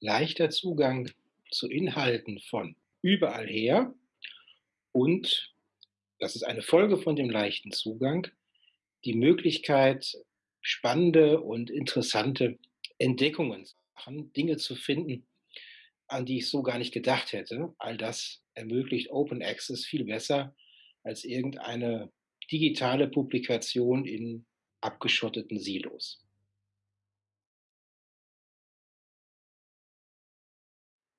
leichter Zugang zu Inhalten von überall her und, das ist eine Folge von dem leichten Zugang, die Möglichkeit, spannende und interessante Entdeckungen zu machen, Dinge zu finden, an die ich so gar nicht gedacht hätte. All das ermöglicht Open Access viel besser als irgendeine digitale Publikation in abgeschotteten Silos.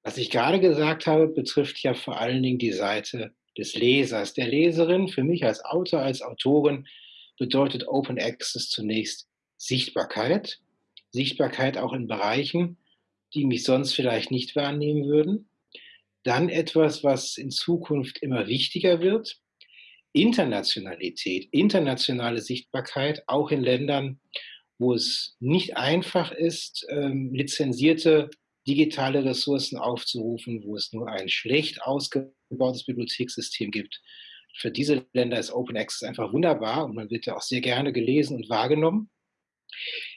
Was ich gerade gesagt habe, betrifft ja vor allen Dingen die Seite des Lesers, der Leserin. Für mich als Autor, als Autorin bedeutet Open Access zunächst Sichtbarkeit. Sichtbarkeit auch in Bereichen, die mich sonst vielleicht nicht wahrnehmen würden. Dann etwas, was in Zukunft immer wichtiger wird, Internationalität, internationale Sichtbarkeit, auch in Ländern, wo es nicht einfach ist, ähm, lizenzierte digitale Ressourcen aufzurufen, wo es nur ein schlecht ausgebautes Bibliothekssystem gibt. Für diese Länder ist Open Access einfach wunderbar und man wird ja auch sehr gerne gelesen und wahrgenommen.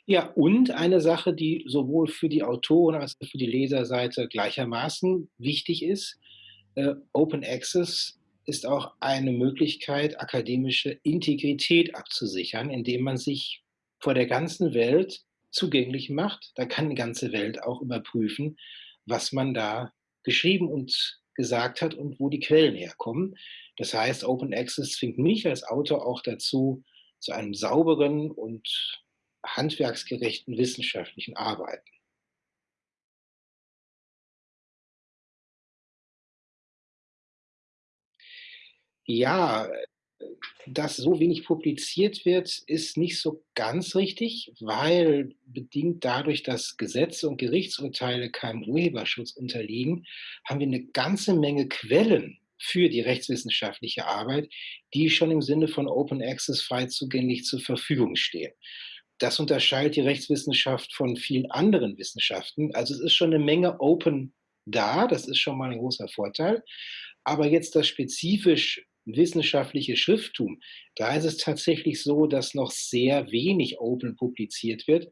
Ja, und eine Sache, die sowohl für die Autoren als auch für die Leserseite gleichermaßen wichtig ist, äh, Open Access ist auch eine Möglichkeit, akademische Integrität abzusichern, indem man sich vor der ganzen Welt zugänglich macht. Da kann die ganze Welt auch überprüfen, was man da geschrieben und gesagt hat und wo die Quellen herkommen. Das heißt, Open Access zwingt mich als Autor auch dazu, zu einem sauberen und handwerksgerechten wissenschaftlichen Arbeiten. Ja, dass so wenig publiziert wird, ist nicht so ganz richtig, weil bedingt dadurch, dass Gesetze und Gerichtsurteile keinem Urheberschutz unterliegen, haben wir eine ganze Menge Quellen für die rechtswissenschaftliche Arbeit, die schon im Sinne von Open Access frei zugänglich zur Verfügung stehen. Das unterscheidet die Rechtswissenschaft von vielen anderen Wissenschaften. Also es ist schon eine Menge Open da, das ist schon mal ein großer Vorteil. Aber jetzt das spezifisch wissenschaftliche Schrifttum, da ist es tatsächlich so, dass noch sehr wenig Open publiziert wird.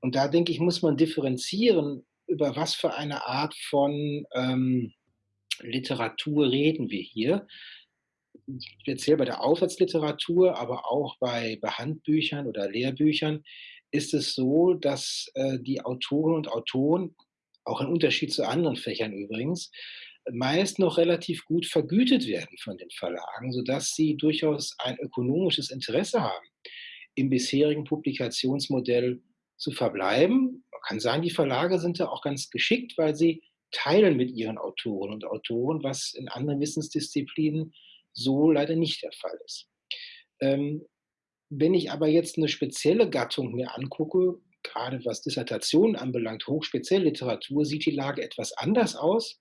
Und da denke ich, muss man differenzieren, über was für eine Art von ähm, Literatur reden wir hier speziell bei der Aufsatzliteratur, aber auch bei, bei Handbüchern oder Lehrbüchern, ist es so, dass äh, die Autoren und Autoren, auch im Unterschied zu anderen Fächern übrigens, meist noch relativ gut vergütet werden von den Verlagen, sodass sie durchaus ein ökonomisches Interesse haben, im bisherigen Publikationsmodell zu verbleiben. Man kann sagen, die Verlage sind da auch ganz geschickt, weil sie teilen mit ihren Autoren und Autoren, was in anderen Wissensdisziplinen so leider nicht der Fall ist. Ähm, wenn ich aber jetzt eine spezielle Gattung mir angucke, gerade was Dissertationen anbelangt, hochspezielle Literatur, sieht die Lage etwas anders aus.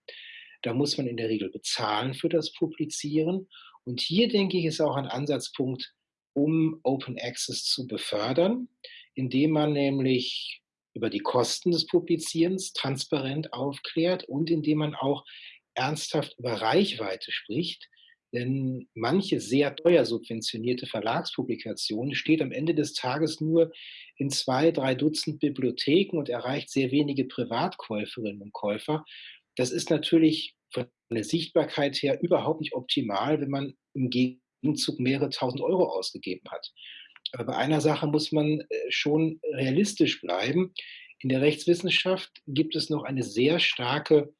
Da muss man in der Regel bezahlen für das Publizieren. Und hier denke ich, ist auch ein Ansatzpunkt, um Open Access zu befördern, indem man nämlich über die Kosten des Publizierens transparent aufklärt und indem man auch ernsthaft über Reichweite spricht. Denn manche sehr teuer subventionierte Verlagspublikation steht am Ende des Tages nur in zwei, drei Dutzend Bibliotheken und erreicht sehr wenige Privatkäuferinnen und Käufer. Das ist natürlich von der Sichtbarkeit her überhaupt nicht optimal, wenn man im Gegenzug mehrere tausend Euro ausgegeben hat. Aber bei einer Sache muss man äh, schon realistisch bleiben. In der Rechtswissenschaft gibt es noch eine sehr starke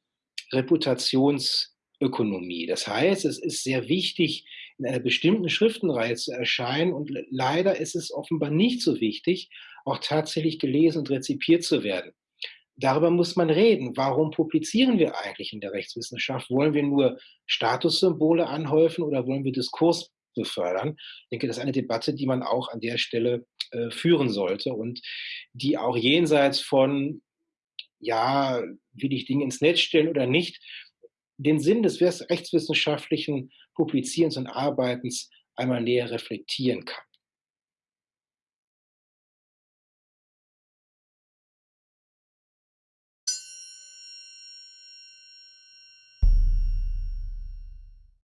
Reputations- Ökonomie. Das heißt, es ist sehr wichtig, in einer bestimmten Schriftenreihe zu erscheinen und leider ist es offenbar nicht so wichtig, auch tatsächlich gelesen und rezipiert zu werden. Darüber muss man reden. Warum publizieren wir eigentlich in der Rechtswissenschaft? Wollen wir nur Statussymbole anhäufen oder wollen wir Diskurs befördern? Ich denke, das ist eine Debatte, die man auch an der Stelle äh, führen sollte und die auch jenseits von, ja, will ich Dinge ins Netz stellen oder nicht, den Sinn des rechtswissenschaftlichen Publizierens und Arbeitens einmal näher reflektieren kann.